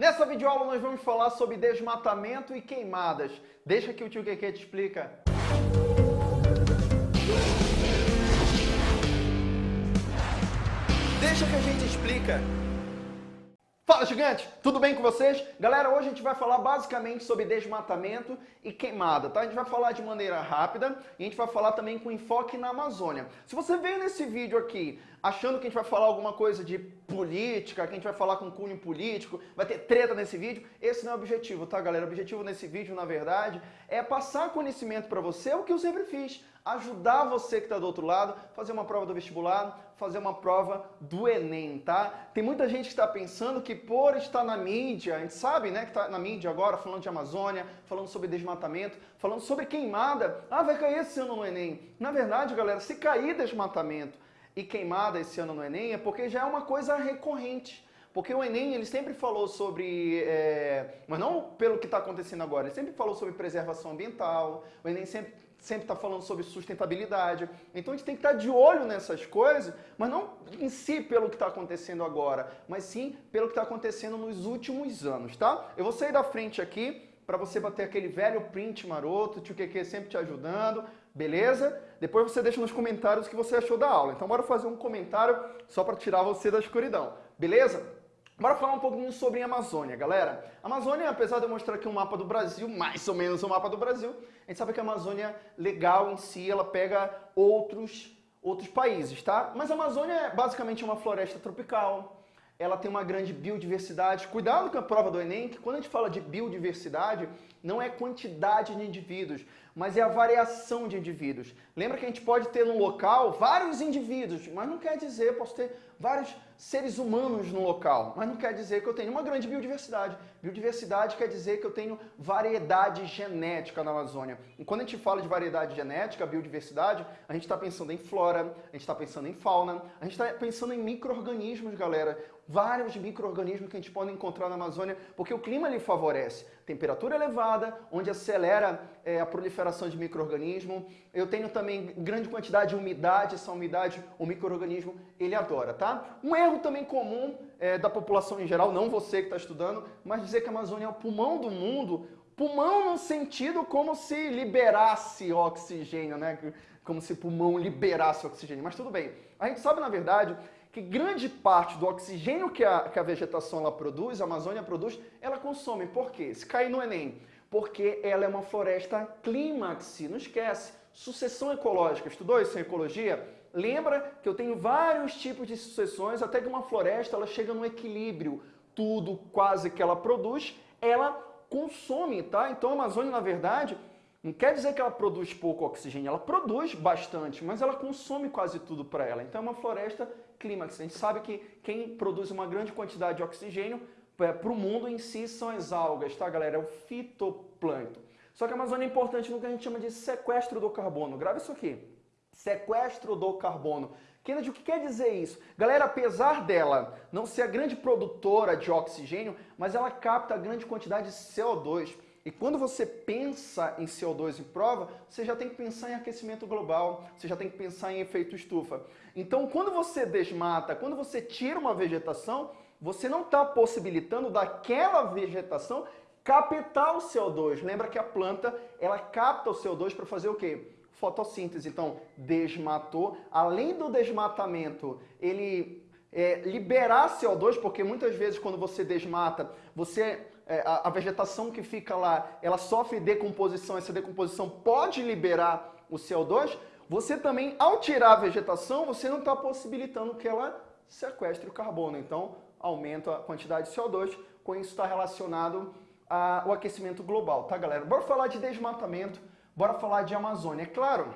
Nessa videoaula nós vamos falar sobre desmatamento e queimadas. Deixa que o tio Keke te explica. Deixa que a gente explica. Fala, gigante! Tudo bem com vocês? Galera, hoje a gente vai falar basicamente sobre desmatamento e queimada, tá? A gente vai falar de maneira rápida e a gente vai falar também com enfoque na Amazônia. Se você veio nesse vídeo aqui achando que a gente vai falar alguma coisa de política, que a gente vai falar com cunho político, vai ter treta nesse vídeo, esse não é o objetivo, tá, galera? O objetivo nesse vídeo, na verdade, é passar conhecimento para você, o que eu sempre fiz ajudar você que está do outro lado, fazer uma prova do vestibular, fazer uma prova do Enem, tá? Tem muita gente que está pensando que por estar na mídia, a gente sabe, né, que está na mídia agora, falando de Amazônia, falando sobre desmatamento, falando sobre queimada, ah, vai cair esse ano no Enem. Na verdade, galera, se cair desmatamento e queimada esse ano no Enem, é porque já é uma coisa recorrente. Porque o Enem, ele sempre falou sobre, é, mas não pelo que está acontecendo agora, ele sempre falou sobre preservação ambiental, o Enem sempre sempre está falando sobre sustentabilidade. Então a gente tem que estar tá de olho nessas coisas, mas não em si pelo que está acontecendo agora, mas sim pelo que está acontecendo nos últimos anos, tá? Eu vou sair da frente aqui para você bater aquele velho print maroto, o tio Keke sempre te ajudando, beleza? Depois você deixa nos comentários o que você achou da aula. Então bora fazer um comentário só para tirar você da escuridão, beleza? Bora falar um pouquinho sobre a Amazônia, galera. A Amazônia, apesar de eu mostrar aqui um mapa do Brasil, mais ou menos um mapa do Brasil, a gente sabe que a Amazônia legal em si, ela pega outros, outros países, tá? Mas a Amazônia é basicamente uma floresta tropical, ela tem uma grande biodiversidade. Cuidado com a prova do Enem, que quando a gente fala de biodiversidade, não é quantidade de indivíduos, mas é a variação de indivíduos. Lembra que a gente pode ter no local vários indivíduos, mas não quer dizer, posso ter vários seres humanos no local, mas não quer dizer que eu tenho uma grande biodiversidade. Biodiversidade quer dizer que eu tenho variedade genética na Amazônia. E quando a gente fala de variedade genética, biodiversidade, a gente está pensando em flora, a gente está pensando em fauna, a gente está pensando em micro-organismos, galera. Vários micro-organismos que a gente pode encontrar na Amazônia, porque o clima lhe favorece. Temperatura elevada, onde acelera é, a proliferação de micro-organismo. Eu tenho também grande quantidade de umidade, essa umidade, o micro-organismo, ele adora, tá? Um erro também comum é, da população em geral, não você que está estudando, mas dizer que a Amazônia é o pulmão do mundo, pulmão no sentido como se liberasse oxigênio, né? Como se pulmão liberasse oxigênio, mas tudo bem. A gente sabe, na verdade, que grande parte do oxigênio que a, que a vegetação ela produz, a Amazônia produz, ela consome. Por quê? Se cair no Enem, porque ela é uma floresta clímax, não esquece. Sucessão ecológica, estudou isso em ecologia? Lembra que eu tenho vários tipos de sucessões, até que uma floresta ela chega no equilíbrio. Tudo quase que ela produz, ela consome, tá? Então a Amazônia, na verdade, não quer dizer que ela produz pouco oxigênio, ela produz bastante, mas ela consome quase tudo para ela. Então é uma floresta clímax. A gente sabe que quem produz uma grande quantidade de oxigênio para o mundo em si são as algas, tá galera? É o fitoplâncton. Só que a Amazônia é importante no que a gente chama de sequestro do carbono. Grava isso aqui. Sequestro do carbono. Kennedy, o que quer dizer isso? Galera, apesar dela não ser a grande produtora de oxigênio, mas ela capta grande quantidade de CO2. E quando você pensa em CO2 em prova, você já tem que pensar em aquecimento global, você já tem que pensar em efeito estufa. Então, quando você desmata, quando você tira uma vegetação, você não está possibilitando daquela vegetação captar o CO2. Lembra que a planta, ela capta o CO2 para fazer o quê? Fotossíntese. Então, desmatou. Além do desmatamento, ele é, liberar CO2, porque muitas vezes quando você desmata, você é, a, a, vegetação que fica lá, ela sofre decomposição, essa decomposição pode liberar o CO2, você também, ao tirar a vegetação, você não está possibilitando que ela sequestre o carbono. Então, aumenta a quantidade de CO2, com isso está relacionado ao aquecimento global, tá galera? Bora falar de desmatamento, bora falar de Amazônia. É claro,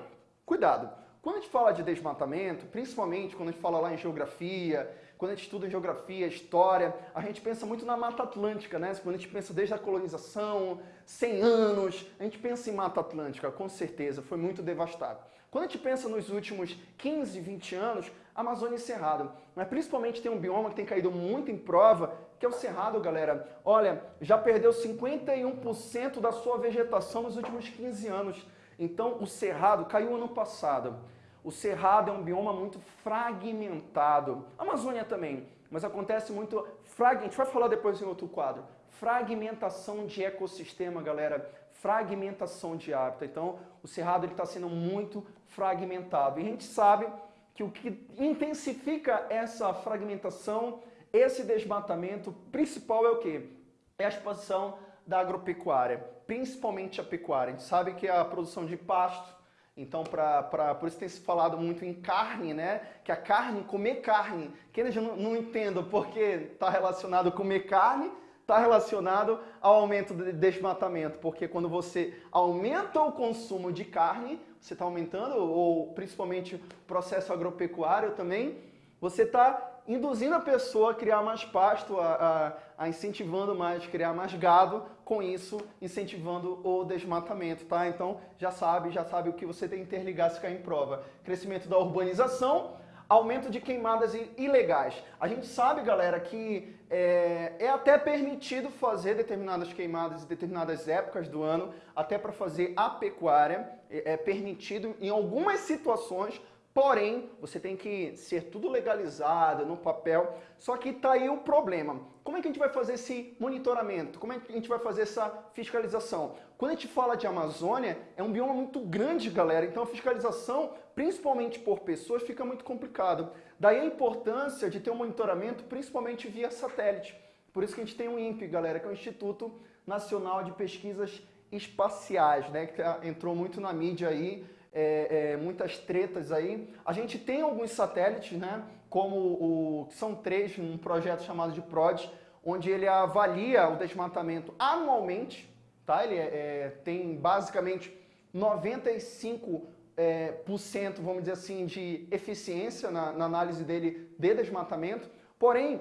cuidado, quando a gente fala de desmatamento, principalmente quando a gente fala lá em geografia, quando a gente estuda geografia, história, a gente pensa muito na Mata Atlântica, né? Quando a gente pensa desde a colonização, 100 anos, a gente pensa em Mata Atlântica, com certeza, foi muito devastado. Quando a gente pensa nos últimos 15, 20 anos, Amazônia e Cerrado. Mas principalmente tem um bioma que tem caído muito em prova, que é o Cerrado, galera. Olha, já perdeu 51% da sua vegetação nos últimos 15 anos. Então o Cerrado caiu ano passado. O Cerrado é um bioma muito fragmentado. A Amazônia também, mas acontece muito frag... a gente vai falar depois em outro quadro, fragmentação de ecossistema, galera, fragmentação de hábitat. Então, o cerrado está sendo muito fragmentado. E a gente sabe que o que intensifica essa fragmentação, esse desmatamento, principal é o quê? É a expansão da agropecuária, principalmente a pecuária. A gente sabe que a produção de pasto, então pra, pra, por isso tem se falado muito em carne, né? Que a carne, comer carne, que eles não, não entendam porque está relacionado comer carne, está relacionado ao aumento de desmatamento, porque quando você aumenta o consumo de carne, você está aumentando, ou principalmente o processo agropecuário também, você está induzindo a pessoa a criar mais pasto, a, a, a, incentivando mais, criar mais gado, com isso incentivando o desmatamento, tá? Então já sabe, já sabe o que você tem que interligar se cair em prova. Crescimento da urbanização, aumento de queimadas ilegais. A gente sabe, galera, que é, é até permitido fazer determinadas queimadas em determinadas épocas do ano, até para fazer a pecuária, é, é permitido em algumas situações, Porém, você tem que ser tudo legalizado no papel. Só que está aí o problema. Como é que a gente vai fazer esse monitoramento? Como é que a gente vai fazer essa fiscalização? Quando a gente fala de Amazônia, é um bioma muito grande, galera. Então a fiscalização, principalmente por pessoas, fica muito complicado. Daí a importância de ter um monitoramento, principalmente via satélite. Por isso que a gente tem o INPE, galera, que é o Instituto Nacional de Pesquisas Espaciais, né? Que tá, entrou muito na mídia aí é, é, muitas tretas aí. A gente tem alguns satélites, né, como o que são três, um projeto chamado de PROD, onde ele avalia o desmatamento anualmente, tá? Ele é, é tem basicamente 95 é, por cento, vamos dizer assim, de eficiência na, na análise dele de desmatamento. Porém,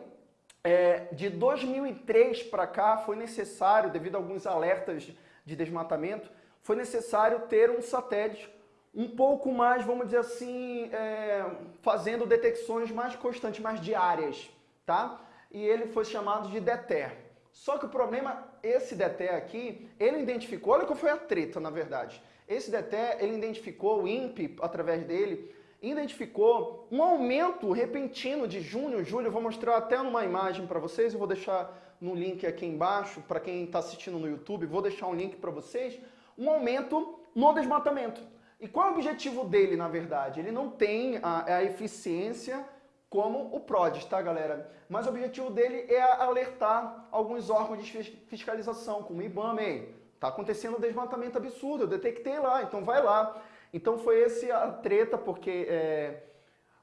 é, de 2003 para cá foi necessário, devido a alguns alertas de desmatamento, foi necessário ter um satélite um pouco mais, vamos dizer assim, é, fazendo detecções mais constantes, mais diárias, tá? E ele foi chamado de DETER. Só que o problema, esse DETER aqui, ele identificou, olha qual foi a treta, na verdade. Esse DETER, ele identificou, o INPE, através dele, identificou um aumento repentino de junho, julho, eu vou mostrar até numa imagem para vocês, eu vou deixar no link aqui embaixo, para quem está assistindo no YouTube, vou deixar um link para vocês, um aumento no desmatamento. E qual é o objetivo dele, na verdade? Ele não tem a, a eficiência como o PRODES, tá, galera? Mas o objetivo dele é alertar alguns órgãos de fiscalização, como o IBAMA, tá acontecendo um desmatamento absurdo, eu detectei lá, então vai lá. Então foi esse a treta, porque é,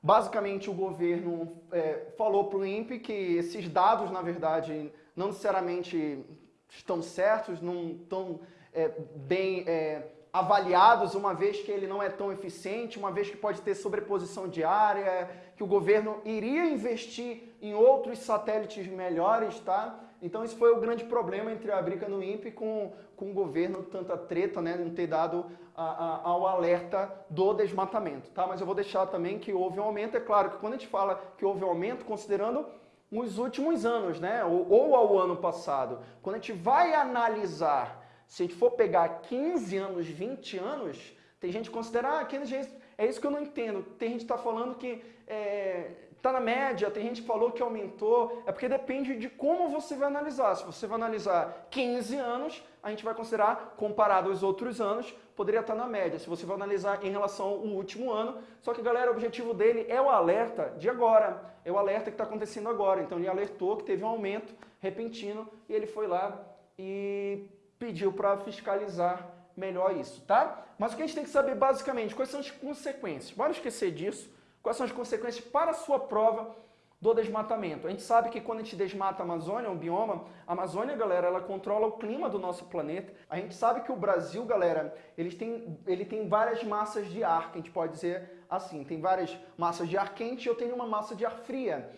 basicamente o governo é, falou para o INPE que esses dados, na verdade, não necessariamente estão certos, não estão é, bem é, avaliados, uma vez que ele não é tão eficiente, uma vez que pode ter sobreposição de área, que o governo iria investir em outros satélites melhores, tá? Então esse foi o grande problema entre a briga no INPE com, com o governo, tanta treta, né, não ter dado a, a, ao alerta do desmatamento, tá? Mas eu vou deixar também que houve um aumento, é claro que quando a gente fala que houve um aumento, considerando os últimos anos, né, ou, ou ao ano passado, quando a gente vai analisar se a gente for pegar 15 anos, 20 anos, tem gente que considera, ah, 15 anos, é isso que eu não entendo. Tem gente que está falando que está é, tá na média, tem gente que falou que aumentou. É porque depende de como você vai analisar. Se você vai analisar 15 anos, a gente vai considerar, comparado aos outros anos, poderia estar tá na média. Se você vai analisar em relação ao último ano, só que, galera, o objetivo dele é o alerta de agora. É o alerta que está acontecendo agora. Então, ele alertou que teve um aumento repentino e ele foi lá e pediu para fiscalizar melhor isso, tá? Mas o que a gente tem que saber basicamente, quais são as consequências? Bora esquecer disso. Quais são as consequências para a sua prova do desmatamento? A gente sabe que quando a gente desmata a Amazônia, um bioma, a Amazônia, galera, ela controla o clima do nosso planeta. A gente sabe que o Brasil, galera, ele tem, ele tem várias massas de ar, que a gente pode dizer assim, tem várias massas de ar quente e eu tenho uma massa de ar fria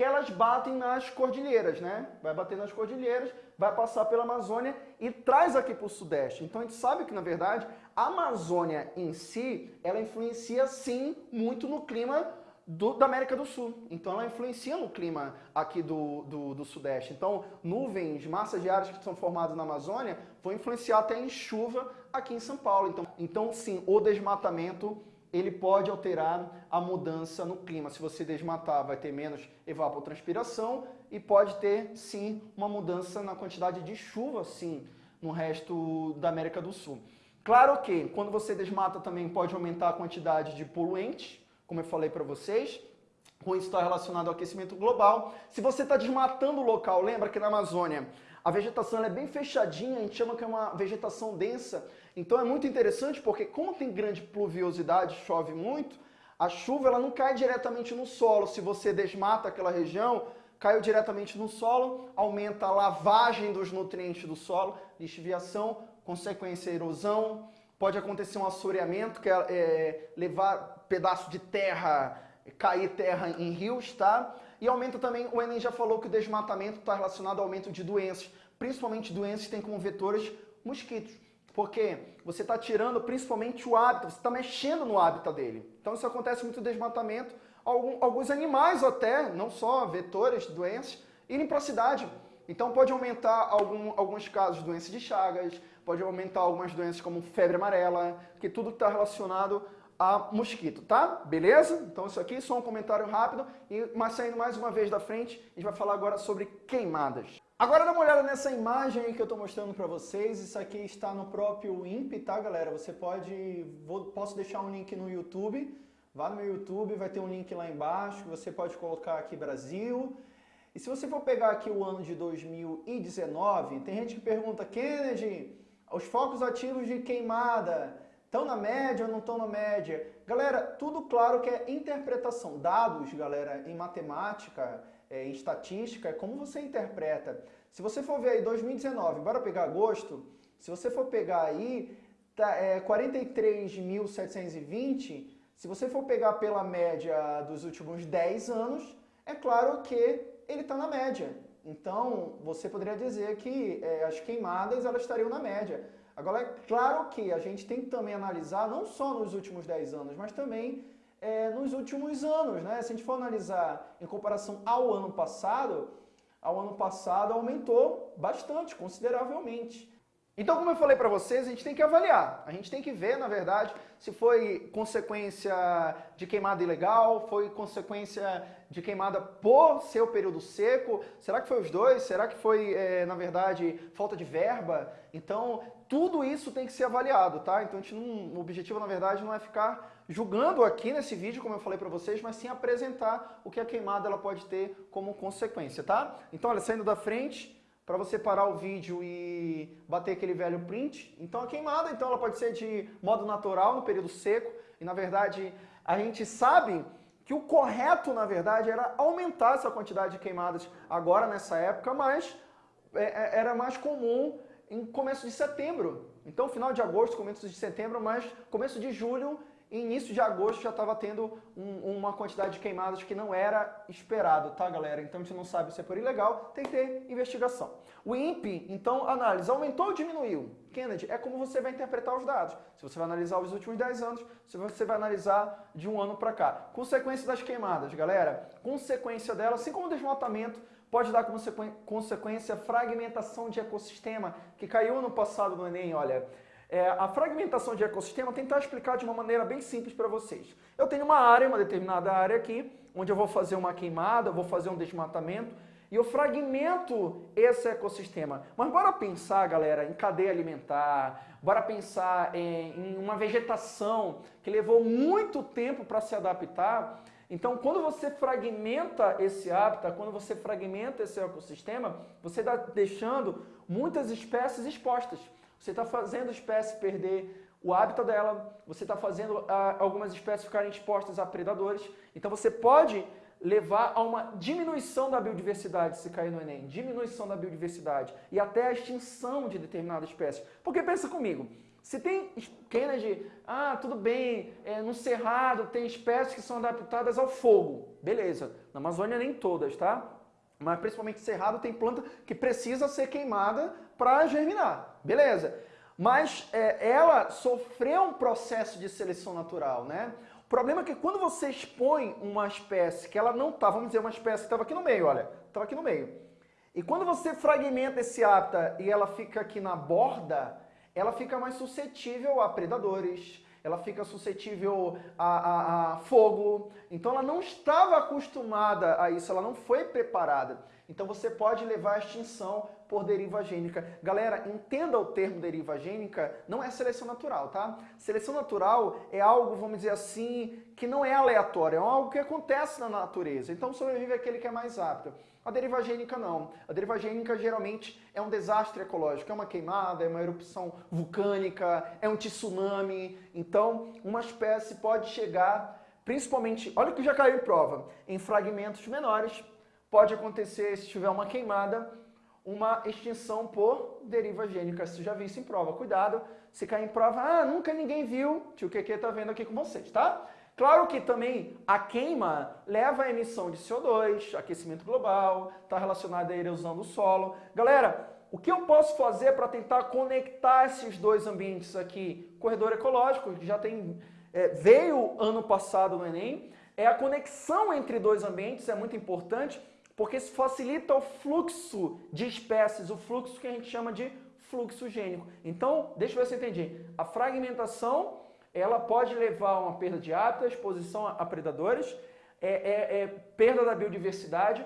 que elas batem nas cordilheiras, né? Vai bater nas cordilheiras, vai passar pela Amazônia e traz aqui para o Sudeste. Então a gente sabe que, na verdade, a Amazônia em si, ela influencia sim muito no clima do, da América do Sul. Então ela influencia no clima aqui do, do, do, Sudeste. Então nuvens, massas de áreas que são formadas na Amazônia vão influenciar até em chuva aqui em São Paulo. Então, então sim, o desmatamento ele pode alterar a mudança no clima. Se você desmatar, vai ter menos evapotranspiração e pode ter, sim, uma mudança na quantidade de chuva, sim, no resto da América do Sul. Claro que quando você desmata também pode aumentar a quantidade de poluentes, como eu falei para vocês, com isso está relacionado ao aquecimento global. Se você está desmatando o local, lembra que na Amazônia a vegetação é bem fechadinha, a gente chama que é uma vegetação densa. Então é muito interessante porque como tem grande pluviosidade, chove muito, a chuva ela não cai diretamente no solo. Se você desmata aquela região, caiu diretamente no solo, aumenta a lavagem dos nutrientes do solo, lixiviação, consequência erosão, pode acontecer um assoreamento, que é, é levar pedaço de terra, cair terra em rios, tá? E aumenta também, o Enem já falou que o desmatamento está relacionado ao aumento de doenças, principalmente doenças que têm como vetores mosquitos. Porque você está tirando principalmente o hábito, você está mexendo no hábitat dele. Então isso acontece muito desmatamento. Alguns animais até, não só vetores, doenças, irem para a cidade. Então pode aumentar algum, alguns casos de doenças de chagas, pode aumentar algumas doenças como febre amarela, que tudo está relacionado a mosquito, tá? Beleza? Então isso aqui só um comentário rápido, e, mas saindo mais uma vez da frente, a gente vai falar agora sobre queimadas. Agora dá uma olhada nessa imagem aí que eu estou mostrando para vocês. Isso aqui está no próprio INPE, tá, galera? Você pode... Vou, posso deixar um link no YouTube. Vá no meu YouTube, vai ter um link lá embaixo. Você pode colocar aqui Brasil. E se você for pegar aqui o ano de 2019, tem gente que pergunta, Kennedy, os focos ativos de queimada estão na média ou não estão na média? Galera, tudo claro que é interpretação. Dados, galera, em matemática é, em estatística é como você interpreta. Se você for ver aí 2019, bora pegar agosto, se você for pegar aí tá, é, 43.720, se você for pegar pela média dos últimos 10 anos, é claro que ele está na média. Então, você poderia dizer que é, as queimadas elas estariam na média. Agora, é claro que a gente tem que também analisar, não só nos últimos 10 anos, mas também é, nos últimos anos. Né? Se a gente for analisar em comparação ao ano passado, ao ano passado aumentou bastante, consideravelmente. Então, como eu falei para vocês, a gente tem que avaliar. A gente tem que ver, na verdade, se foi consequência de queimada ilegal, foi consequência de queimada por ser o período seco, será que foi os dois? Será que foi, é, na verdade, falta de verba? Então, tudo isso tem que ser avaliado, tá? Então, não, o objetivo, na verdade, não é ficar julgando aqui nesse vídeo, como eu falei para vocês, mas sim apresentar o que a queimada ela pode ter como consequência, tá? Então, olha, saindo da frente, para você parar o vídeo e bater aquele velho print. Então, a queimada, então, ela pode ser de modo natural, no período seco, e na verdade, a gente sabe que o correto, na verdade, era aumentar essa quantidade de queimadas agora, nessa época, mas é, é, era mais comum em começo de setembro. Então, final de agosto, começo de setembro, mas começo de julho início de agosto já estava tendo um, uma quantidade de queimadas que não era esperado, tá galera? Então gente não sabe se é por ilegal, tem que ter investigação. O INPE, então, análise, aumentou ou diminuiu? Kennedy, é como você vai interpretar os dados. Se você vai analisar os últimos 10 anos, se você vai analisar de um ano para cá. Consequência das queimadas, galera. Consequência dela, assim como o desmatamento, pode dar como consequência fragmentação de ecossistema, que caiu ano passado no Enem, olha. É, a fragmentação de ecossistema, tentar explicar de uma maneira bem simples para vocês. Eu tenho uma área, uma determinada área aqui, onde eu vou fazer uma queimada, vou fazer um desmatamento, e eu fragmento esse ecossistema. Mas bora pensar, galera, em cadeia alimentar, bora pensar em, em uma vegetação que levou muito tempo para se adaptar. Então, quando você fragmenta esse hábitat, quando você fragmenta esse ecossistema, você está deixando muitas espécies expostas. Você está fazendo a espécie perder o hábito dela, você está fazendo ah, algumas espécies ficarem expostas a predadores. Então você pode levar a uma diminuição da biodiversidade, se cair no Enem, diminuição da biodiversidade e até a extinção de determinada espécie. Porque pensa comigo, se tem Kennedy, ah, tudo bem, é, no Cerrado tem espécies que são adaptadas ao fogo, beleza, na Amazônia nem todas, tá? Mas principalmente Cerrado tem planta que precisa ser queimada para germinar, beleza. Mas é, ela sofreu um processo de seleção natural, né? O problema é que quando você expõe uma espécie que ela não está, vamos dizer, uma espécie que estava aqui no meio, olha, estava aqui no meio. E quando você fragmenta esse hábitat e ela fica aqui na borda, ela fica mais suscetível a predadores, ela fica suscetível a, a, a, fogo. Então ela não estava acostumada a isso, ela não foi preparada. Então você pode levar à extinção por deriva gênica. Galera, entenda o termo deriva gênica, não é seleção natural, tá? Seleção natural é algo, vamos dizer assim, que não é aleatório, é algo que acontece na natureza. Então sobrevive aquele que é mais apto. A deriva gênica não. A deriva gênica geralmente é um desastre ecológico, é uma queimada, é uma erupção vulcânica, é um tsunami. Então, uma espécie pode chegar, principalmente, olha que já caiu em prova, em fragmentos menores, pode acontecer, se tiver uma queimada, uma extinção por deriva gênica. Você já viu isso em prova. Cuidado, se cair em prova, ah, nunca ninguém viu, tio QQ tá vendo aqui com vocês, tá? Claro que também a queima leva à emissão de CO2, aquecimento global, está relacionado à erosão do solo. Galera, o que eu posso fazer para tentar conectar esses dois ambientes aqui? Corredor ecológico, que já tem, é, veio ano passado no Enem, é a conexão entre dois ambientes, é muito importante, porque isso facilita o fluxo de espécies, o fluxo que a gente chama de fluxo gênico. Então, deixa eu ver se eu entendi. A fragmentação ela pode levar a uma perda de hábitat, exposição a predadores, é, é, é, perda da biodiversidade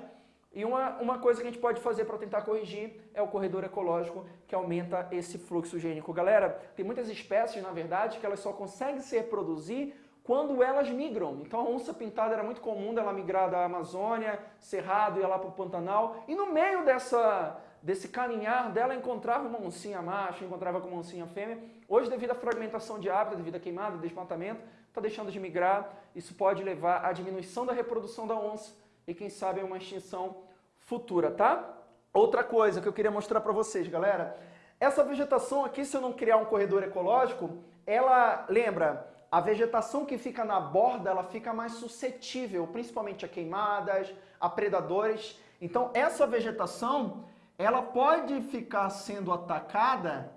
e uma, uma coisa que a gente pode fazer para tentar corrigir é o corredor ecológico que aumenta esse fluxo gênico. Galera, tem muitas espécies, na verdade, que elas só conseguem se reproduzir quando elas migram. Então a onça pintada era muito comum dela migrar da Amazônia, Cerrado, ia lá para o Pantanal. E no meio dessa, desse caminhar dela encontrava uma oncinha macho, encontrava com uma oncinha fêmea. Hoje, devido à fragmentação de hábitat, devido à queimada, desmatamento, está deixando de migrar. Isso pode levar à diminuição da reprodução da onça e, quem sabe, a uma extinção futura, tá? Outra coisa que eu queria mostrar para vocês, galera. Essa vegetação aqui, se eu não criar um corredor ecológico, ela, lembra, a vegetação que fica na borda, ela fica mais suscetível, principalmente a queimadas, a predadores. Então, essa vegetação, ela pode ficar sendo atacada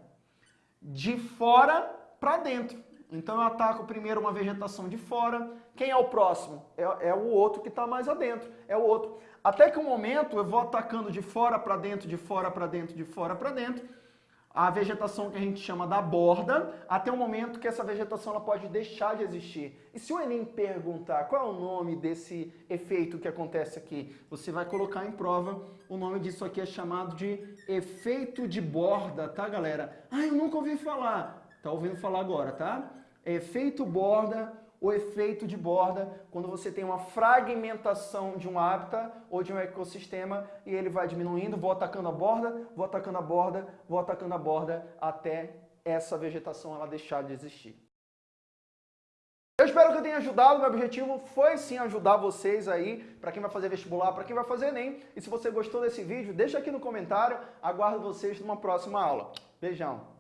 de fora para dentro. Então eu ataco primeiro uma vegetação de fora. Quem é o próximo? É, é o outro que está mais adentro. É o outro. Até que um momento eu vou atacando de fora para dentro, de fora para dentro, de fora para dentro a vegetação que a gente chama da borda, até o momento que essa vegetação ela pode deixar de existir. E se o Enem perguntar qual é o nome desse efeito que acontece aqui, você vai colocar em prova, o nome disso aqui é chamado de efeito de borda, tá galera? Ah, eu nunca ouvi falar. Tá ouvindo falar agora, tá? Efeito borda o efeito de borda quando você tem uma fragmentação de um hábitat ou de um ecossistema e ele vai diminuindo, vou atacando a borda, vou atacando a borda, vou atacando a borda até essa vegetação ela deixar de existir. Eu espero que eu tenha ajudado, meu objetivo foi sim ajudar vocês aí, para quem vai fazer vestibular, para quem vai fazer ENEM. E se você gostou desse vídeo, deixa aqui no comentário, aguardo vocês numa próxima aula. Beijão!